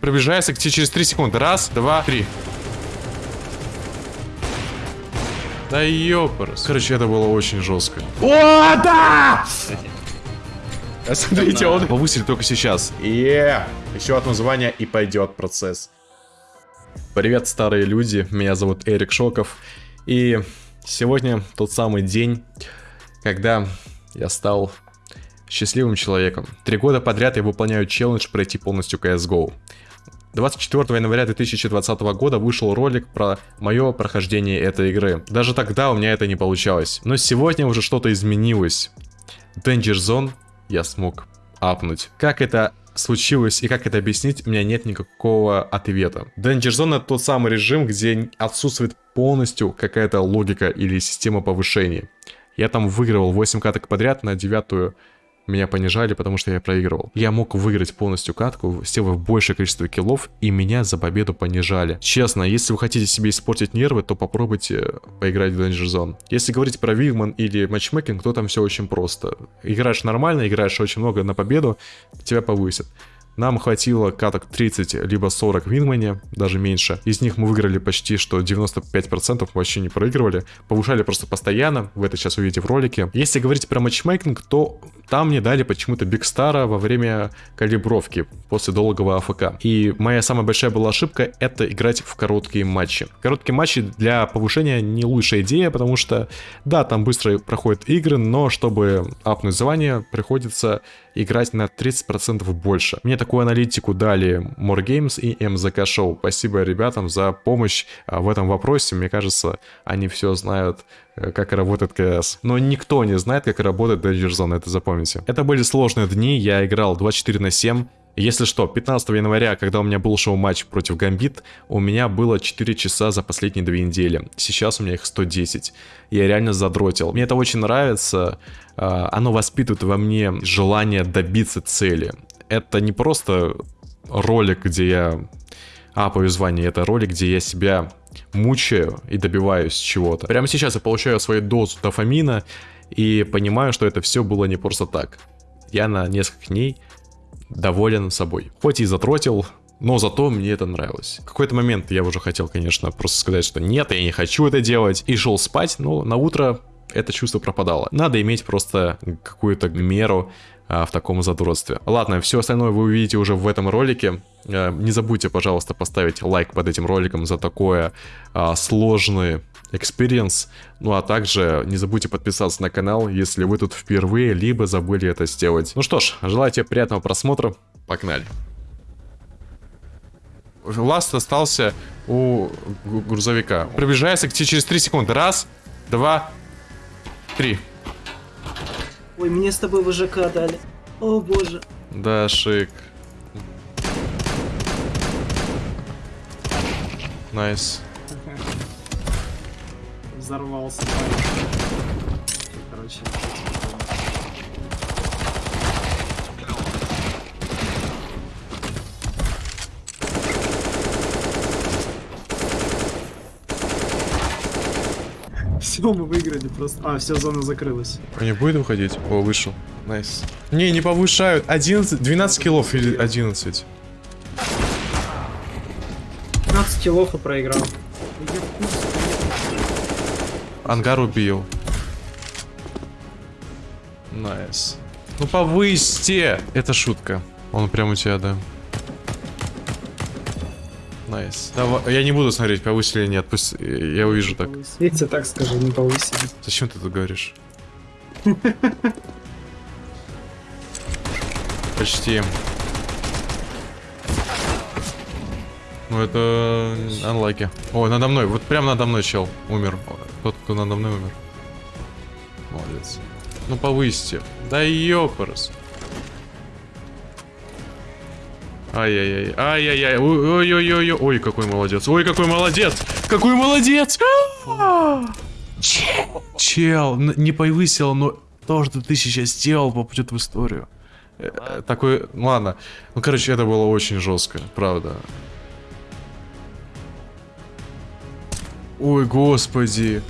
Приближается к тебе через 3 секунды. Раз, два, три. Да ёпарас. Короче, это было очень жестко. О, да! Смотрите, он... Повысили только сейчас. Е, еще одно звание и пойдет процесс. Привет, старые люди. Меня зовут Эрик Шоков. И сегодня тот самый день, когда я стал счастливым человеком. Три года подряд я выполняю челлендж пройти полностью CSGO. 24 января 2020 года вышел ролик про мое прохождение этой игры. Даже тогда у меня это не получалось. Но сегодня уже что-то изменилось. Danger Zone я смог апнуть. Как это случилось и как это объяснить, у меня нет никакого ответа. Danger Zone это тот самый режим, где отсутствует полностью какая-то логика или система повышения. Я там выигрывал 8 каток подряд на девятую меня понижали, потому что я проигрывал. Я мог выиграть полностью катку, сделав большее количество киллов, и меня за победу понижали. Честно, если вы хотите себе испортить нервы, то попробуйте поиграть в Danger Zone. Если говорить про Вигман или матчмейкинг, то там все очень просто. Играешь нормально, играешь очень много на победу, тебя повысят. Нам хватило каток 30 либо 40 в Винмане, даже меньше. Из них мы выиграли почти что 95%, вообще не проигрывали. Повышали просто постоянно, вы это сейчас увидите в ролике. Если говорить про матчмейкинг, то там мне дали почему-то Бигстара во время калибровки, после долгого АФК. И моя самая большая была ошибка, это играть в короткие матчи. Короткие матчи для повышения не лучшая идея, потому что, да, там быстро проходят игры, но чтобы апнуть звание, приходится играть на 30% больше. Мне такую аналитику дали More и MZK Show. Спасибо ребятам за помощь а, в этом вопросе. Мне кажется, они все знают э, как работает КС. Но никто не знает, как работает Danger Zone, это запомните. Это были сложные дни, я играл 24 на 7, если что, 15 января, когда у меня был шоу-матч против Гамбит, у меня было 4 часа за последние 2 недели. Сейчас у меня их 110. Я реально задротил. Мне это очень нравится. А, оно воспитывает во мне желание добиться цели. Это не просто ролик, где я апаю звание, это ролик, где я себя мучаю и добиваюсь чего-то. Прямо сейчас я получаю свою дозу дофамина и понимаю, что это все было не просто так. Я на несколько дней доволен собой. Хоть и затротил, но зато мне это нравилось. В какой-то момент я уже хотел, конечно, просто сказать, что нет, я не хочу это делать. И шел спать, но на утро это чувство пропадало. Надо иметь просто какую-то меру а, в таком задротстве. Ладно, все остальное вы увидите уже в этом ролике. А, не забудьте, пожалуйста, поставить лайк под этим роликом за такое а, сложный experience. Ну а также не забудьте подписаться на канал, если вы тут впервые, либо забыли это сделать. Ну что ж, желаю тебе приятного просмотра. Погнали. Ласт остался у грузовика. Приближается к тебе через 3 секунды. Раз, два, три. Ой, мне с тобой ВЖК дали. О боже. Да, шик. Nice. Взорвался. Короче. Все, мы выиграли просто. А, все, зона закрылась. Не будет выходить? О, вышел. Nice. Не, не повышают. 11, 12 kill ов или 11? 15 kill ов и проиграл. Ангар убил. Nice. Ну повысьте! Это шутка. Он прям у тебя, да. Nice. Давай, я не буду смотреть, повысили или нет, пусть я увижу так. Видите, так скажи, не повысили. Зачем ты тут говоришь? Почти. Ну это анлаки. О, надо мной, вот прям надо мной чел умер. Тот, кто надо мной умер. Молодец. Ну повысьте. Да ёпарас. Ай-яй-яй, ай-яй-яй, ой-ой-ой, ой, какой молодец, ой, какой молодец, какой молодец! Чел, не повысил, но то, что ты сейчас сделал, попадет в историю. Э, такой, ладно, ну, короче, это было очень жестко, правда. Ой, господи.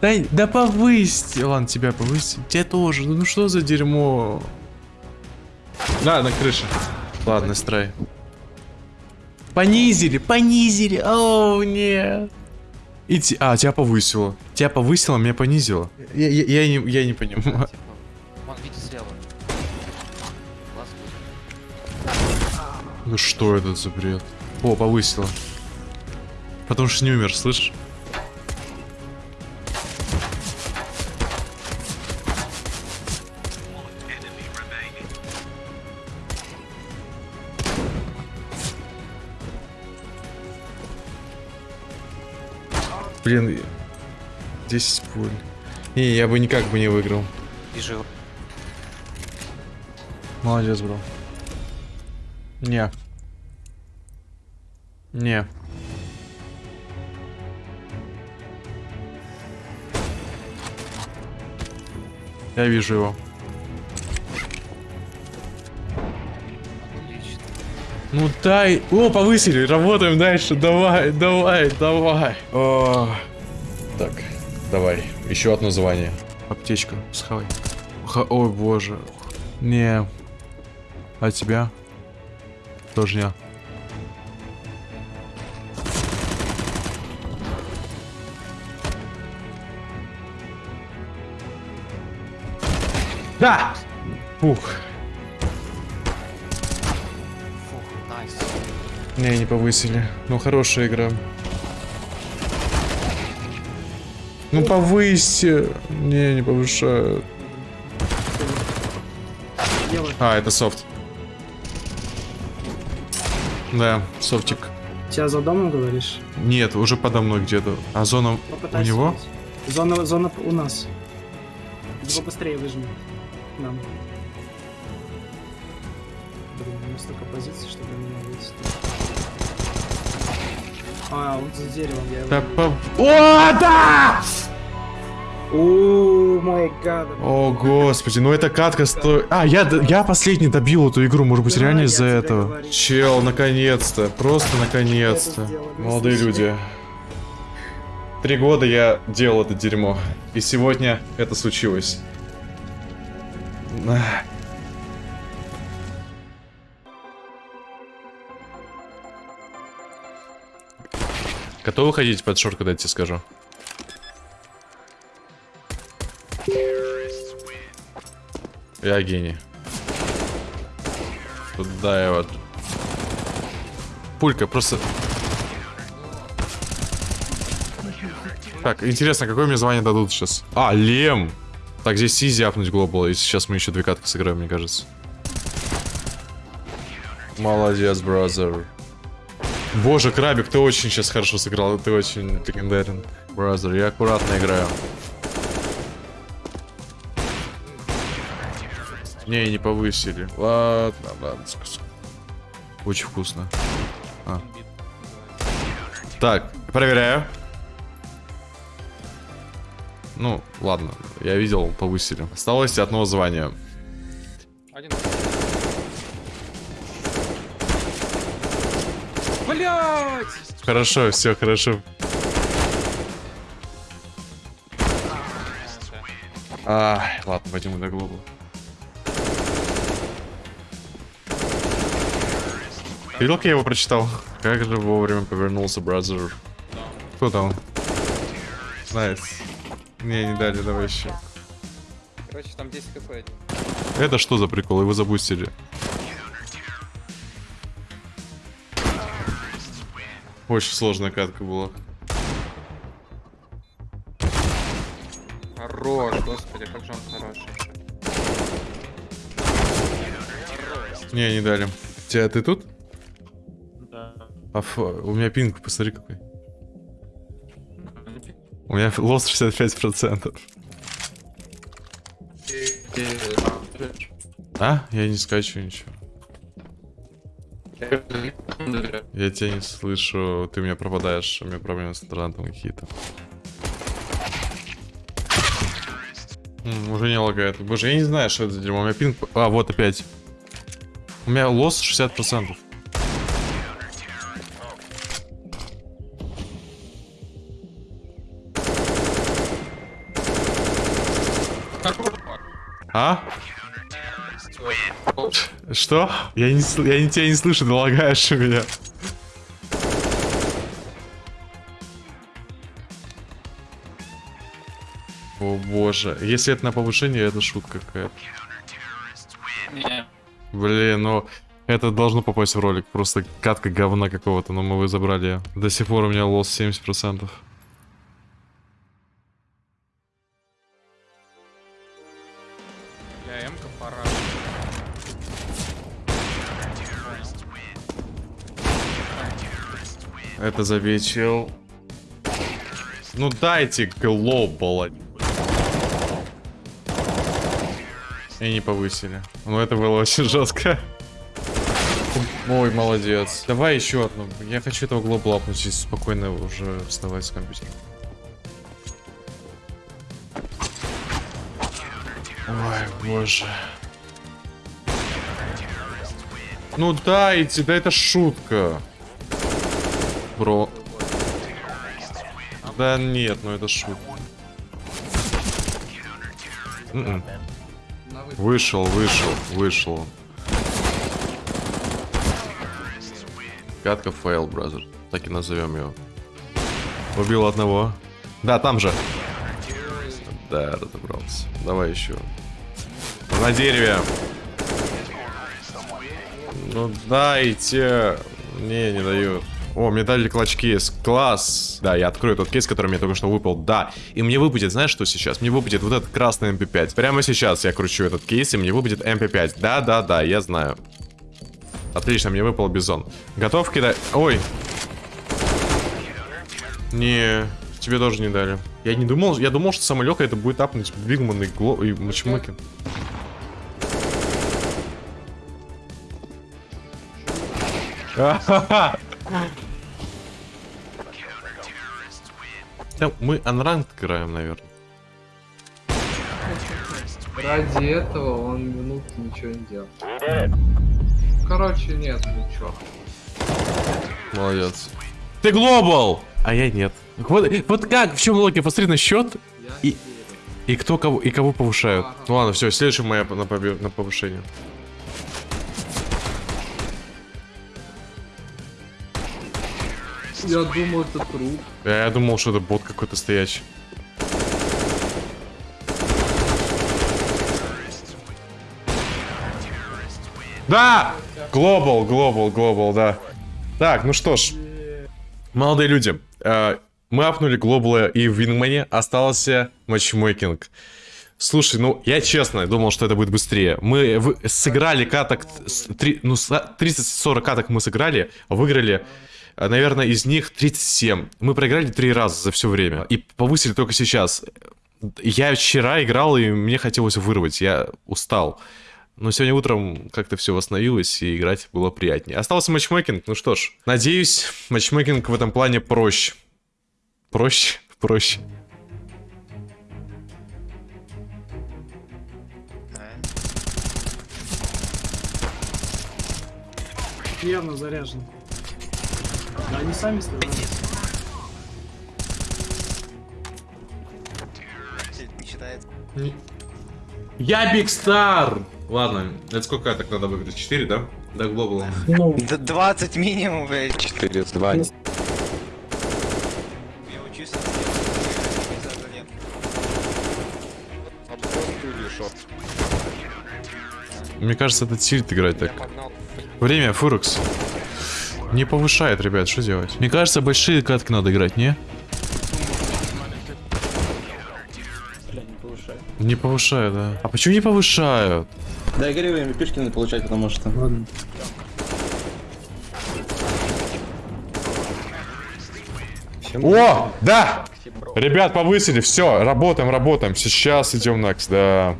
Да, да повысьте. Ладно, тебя повысить. Тебя тоже. Ну что за дерьмо? Да, на крыше. Ладно, страй. Понизили, понизили. О, нет. И те- А, тебя повысило. Тебя повысило, меня понизило. Я, я- я не, я не понимаю. Типа, Вон, видите слева. Ну что это за бред? О, повысило. Потому что не умер, слышишь? Блин, 10 пуль. Не, я бы никак бы не выиграл. Вижу его. Молодец, бро. Не. Не. Я вижу его. Ну дай. О, повысили. Работаем дальше. Давай, давай, давай. О. Так, давай. Еще одно звание. Аптечка. Схавай. Ха- Ой, боже. Не. А тебя? Тоже не. Да! Ух. Фух, Не, не повысили. Ну, хорошая игра. Ну, повысьте. Не, не повышают. А, это софт. Да, софтик. Тебя за домом говоришь? Нет, уже подо мной где-то. А зона у Попытайся него? убить. Зона, зона у нас. Его быстрее выжми. Нам. Блин, у нас столько позиций, чтобы меня выйти. А, он за деревом, я его... Да по... О, да! О, мой гад. О, господи, ну эта катка стоит... А, я, я последний добил эту игру, может быть, Да, реально из-за этого. говорю. Чел, наконец-то, просто наконец-то. Молодые люди. Три года я делал это дерьмо. И сегодня это случилось. Готовы ходить под шорт, когда я тебе скажу? Я гений. Туда вот. Пулька, просто... Так, интересно, какое мне звание дадут сейчас? А, Лем! Так, здесь изи апнуть глобал, и сейчас мы еще две катки сыграем, мне кажется. Молодец, brother. Боже, Крабик, ты очень сейчас хорошо сыграл, ты очень легендарен. Brother, я аккуратно играю. Не, не повысили. Ладно, ладно. Очень вкусно. А. Так, проверяю. Ну, ладно, я видел, повысили. Осталось одно звание. Один. Блять! Хорошо, все хорошо. Ай, ладно, пойдем на глобу. Ты видел, как я его прочитал? Как же вовремя повернулся, brother. Кто там? Nice. Не, не дали, давай еще. Короче, там 10 кп. один. Это что за прикол? Его запустили. Очень сложная катка была. Хорош, господи, как же он хороший. Не, не дали. Тебя ты тут? Да. А фу, у меня пинг, посмотри какой. У меня лос 65%. А? Я не скачу ничего. Я тебя не слышу, ты меня пропадаешь, у меня проблемы с интернетом какие-то. Уже не лагает. Боже, я не знаю, что это за дерьмо. У меня пинг... А, вот опять. У меня лос 60%. А? Что? Я не, я не тебя не слышу, ты у меня. О боже. Если это на повышение, это шутка какая-то. Блин, ну... Это должно попасть в ролик. Просто катка говна какого-то, но мы вы забрали. До сих пор у меня лос 70%. Это завечил. Ну дайте глобал. И не повысили. Ну это было очень жестко. Ой, молодец. Давай еще одну. Я хочу этого глобала и спокойно уже вставать с компьютера. Ой, боже. Ну дайте, да это шутка. Бро. Да нет, ну это шутка. М-м. Вышел, вышел, вышел. Катка fail, brother. Так и назовем его. Убил одного. Да, там же. Да, разобрался. Давай еще. На дереве. Ну дайте. Не, не дают. О, мне дали клатч-кейс. Класс. Да, я открою тот кейс, который мне только что выпал. Да. И мне выпадет, знаешь, что сейчас? Мне выпадет вот этот красный MP5. Прямо сейчас я кручу этот кейс, и мне выпадет MP5. Да, да, да, я знаю. Отлично, мне выпал бизон. Готов кидать? Ой. Не, тебе тоже не дали. Я не думал, я думал, что самое легкое это будет апнуть Бигман и, Гло, и Матчмокин. Да, мы анранг играем, наверное. Ради этого он минуту ничего не делал. Короче, нет, ничего. Молодец. Ты глобал! А я нет. Вот, вот как, в чем логика? Посмотри на счет, Я И- и кто кого, и кого повышают. Ну ладно, все, следующая моя на, побе- на повышение. Я думал, это труп. Я, я думал, что это бот какой-то стоячий. Да! Глобал, глобал, глобал, да. Так, ну что ж. Молодые люди, э, мы апнули глобала и в Вингмане остался матчмейкинг. Слушай, ну, я честно думал, что это будет быстрее. Мы сыграли каток, с- три- ну, с- 30-40 каток мы сыграли, выиграли, наверное, из них 37. Мы проиграли три раза за все время. И повысили только сейчас. Я вчера играл, и мне хотелось вырвать, я устал. Но сегодня утром как-то все восстановилось, и играть было приятнее. Остался матчмейкинг, ну что ж. Надеюсь, матчмейкинг в этом плане проще. Проще? Проще. Явно заряжен. Да они сами стреляют. Я Биг Стар! Ладно, это сколько так надо выиграть? 4, да? Да, глобал. Ну, Д- 20 минимум, блядь. 4 2. Я учусь. Нет. Мне кажется, это тильт играть так. Время, Фурекс. Не повышает, ребят, что делать? Мне кажется, большие катки надо играть, не? Не повышают, да. А почему не повышают? Да, я говорю, им пешки надо получать, потому что... ладно. О, да! Ребят, повысили, все, работаем, работаем. Сейчас идем накс, да.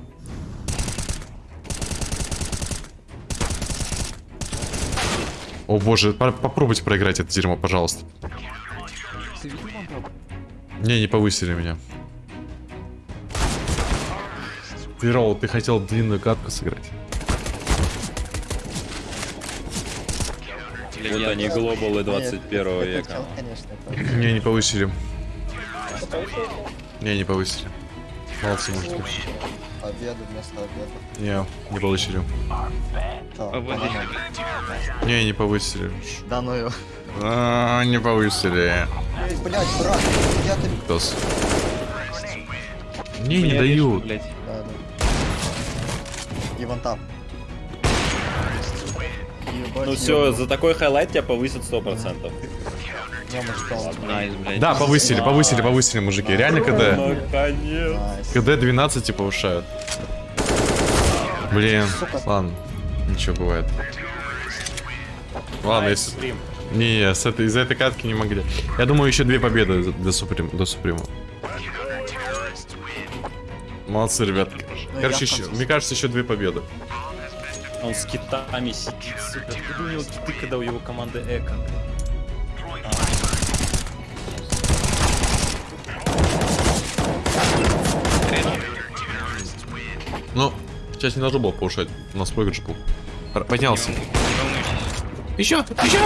О боже, по- попробуйте проиграть это дерьмо, пожалуйста. Не, не повысили меня. Ты, Ролл, ты хотел длинную катку сыграть. Вот они глобалы 21 века. Не, не повысили. Не, не повысили. Молодцы, мужики. Обеды вместо обеда. Не, не повысили. Не, не повысили. Да ну его. А, не повысили. Блять, брат, я ты... Тос. Не, не дают. Да, да. И вон там. Ну все, за такой highlight тебя повысят 100%. Я Да, повысили, повысили, повысили, мужики. Реально КД. КД 12 типа повышают. Блин, ладно. Ничего бывает. Ладно, если... Не, с этой, из-за этой катки не могли. Я думаю, еще две победы до Суприм, до Суприма. Молодцы, ребят. Ну, Короче, еще, мне кажется, еще две победы. Он с китами сидит, сука. Откуда у него киты, когда у его команды эко? Ну, сейчас не должно было повышать. У нас проигрыш был. Поднялся. Еще, еще!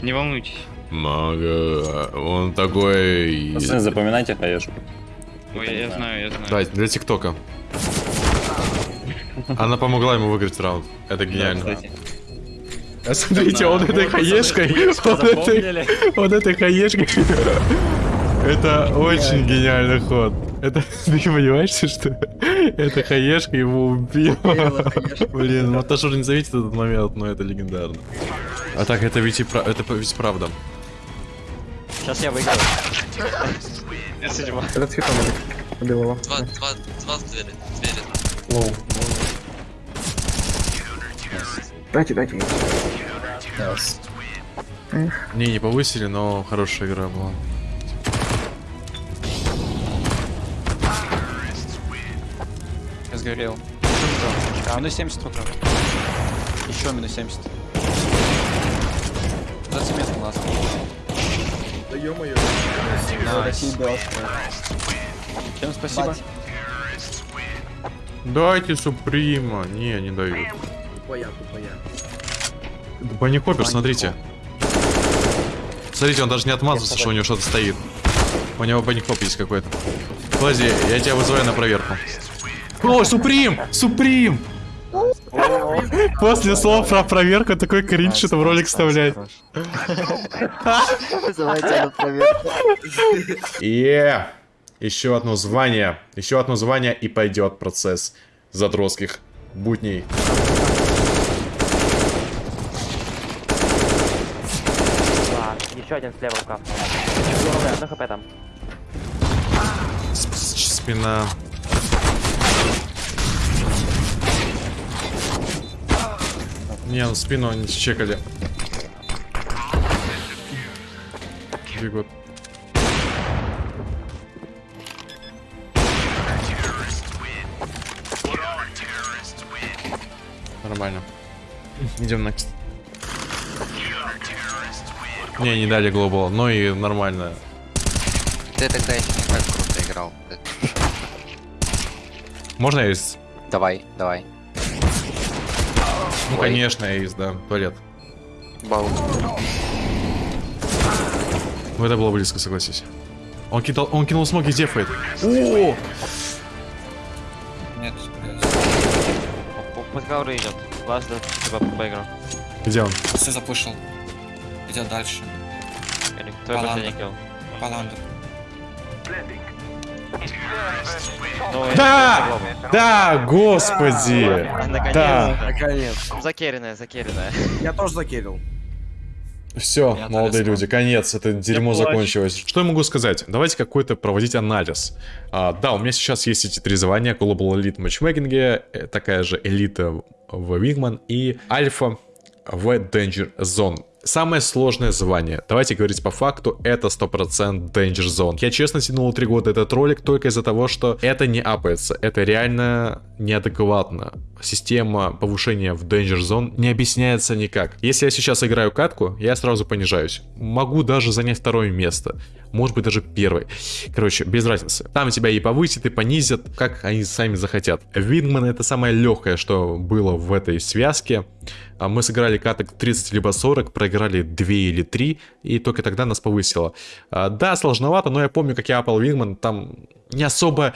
Не волнуйтесь. Мага, он такой... Пацаны, запоминайте хаешку. Ой, я знаю, я знаю. Давайте, для ТикТока. Она помогла ему выиграть раунд. Это гениально. Кстати. А смотрите, он этой хаешкой, вот этой, вот этой хаешкой. Это очень гениальный ход. Это ты понимаешь, что эта хаешка его убила? Блин, ну Ташур не заметит этот момент, но это легендарно. А так, это ведь и пра- это ведь правда. Сейчас я выиграю. Два, два, два в двери. Двери. Не, не повысили, но хорошая игра была. Сгорел. Минус 70 только. Еще минус 70. 20 метров ласт. Да ё-моё. Дошки. Всем спасибо. Бать. Дайте Суприма. Не, не дают. Тупая, тупая. Банни Хоппер, смотрите. Смотрите, он даже не отмазался, что у него что-то стоит. У него Банни есть какой-то. Подожди, я тебя вызываю на проверку. О, Суприм! Суприм! После слов про проверку такой кринж, что в ролик вставлять. Вызывайте на проверку. Е! Еще одно звание. Еще одно звание и пойдет процесс задротских будней. Еще один слева рукав. Одно хп там. Спина. Не, ну спину они чекали. Бегут. Нормально. Идем next. Не, не дали глобал, но и нормально. Ты тогда еще не так круто играл. Можно есть? Давай, давай. Ну, Ой. конечно, есть, да. Туалет. Бал. Ну, это было близко, согласись. Он, кидал, он кинул смоки, дефает. О! Нет. Пускай уже идет. Ласт типа поиграл. Где он? Все запушил. Идет дальше. Твой Баланда. последний килл. Паландер. Да! Да, господи! Да. Наконец. Закеренная, закеренная. Я тоже закерил. Все, Я молодые люди, конец, это дерьмо закончилось. Что я могу сказать? Давайте какой-то проводить анализ. А, да, у меня сейчас есть эти три звания. Global Elite матчмейкинге, э, такая же элита в Wingman и Альфа в Danger Zone. Самое сложное звание, давайте говорить по факту, это 100% Danger Zone. Я честно тянул 3 года этот ролик только из-за того, что это не апается, это реально неадекватно. Система повышения в Danger Zone не объясняется никак. Если я сейчас играю катку, я сразу понижаюсь. Могу даже занять второе место. Может быть даже первое. Короче, без разницы. Там тебя и повысят, и понизят, как они сами захотят. Вингман это самое легкое, что было в этой связке. А Мы сыграли каток 30 либо 40, проиграли 2 или 3, и только тогда нас повысило. А, Да, сложновато, но я помню, как я апал Вингман, там не особо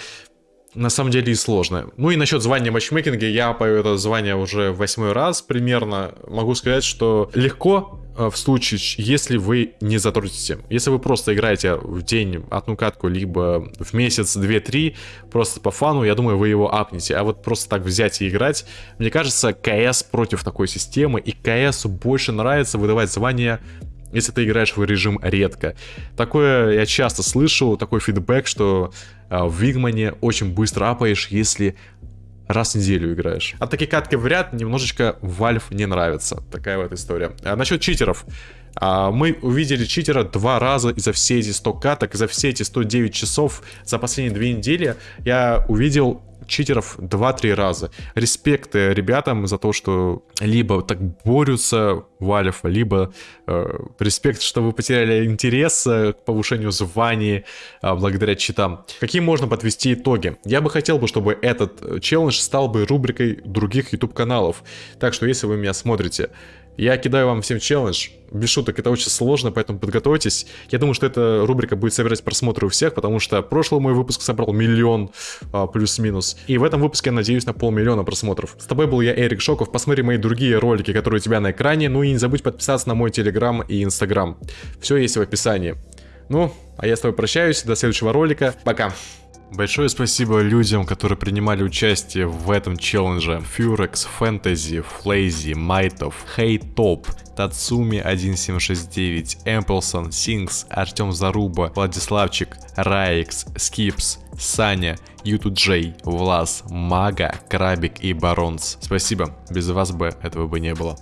на самом деле и сложно. Ну и насчет звания матчмейкинга, я пою это звание уже восьмой раз примерно. Могу сказать, что легко э, в случае, если вы не затрудните. Если вы просто играете в день одну катку, либо в месяц 2-3, просто по фану, я думаю, вы его апнете. А вот просто так взять и играть, мне кажется, КС против такой системы, и КС больше нравится выдавать звание если ты играешь в режим редко. Такое я часто слышу, такой фидбэк, что в Вигмане очень быстро апаешь, если раз в неделю играешь. А такие катки в ряд немножечко Valve не нравится. Такая вот история. А насчет читеров. А, мы увидели читера два раза за все эти 100 каток, за все эти 109 часов, за последние две недели я увидел читеров 2-3 раза. Респект э, ребятам за то, что либо так борются в Альфа, либо э, респект, что вы потеряли интерес э, к повышению званий э, благодаря читам. Какие можно подвести итоги? Я бы хотел бы, чтобы этот э, челлендж стал бы рубрикой других YouTube каналов. Так что, если вы меня смотрите, я кидаю вам всем челлендж. Без шуток, это очень сложно, поэтому подготовьтесь. Я думаю, что эта рубрика будет собирать просмотры у всех, потому что прошлый мой выпуск собрал миллион а, плюс-минус. И в этом выпуске, я надеюсь, на полмиллиона просмотров. С тобой был я, Эрик Шоков. Посмотри мои другие ролики, которые у тебя на экране. Ну и не забудь подписаться на мой телеграм и инстаграм. Все есть в описании. Ну, а я с тобой прощаюсь. До следующего ролика. Пока. Большое спасибо людям, которые принимали участие в этом челлендже. Furex, Fantasy, Флейзи, Майтов, Хейтоп, Тацуми 1769, Эмплсон, Синкс, Артем Заруба, Владиславчик, Раикс, Скипс, Саня, Юту Джей, Влас, Мага, Крабик и Баронс. Спасибо, без вас бы этого бы не было.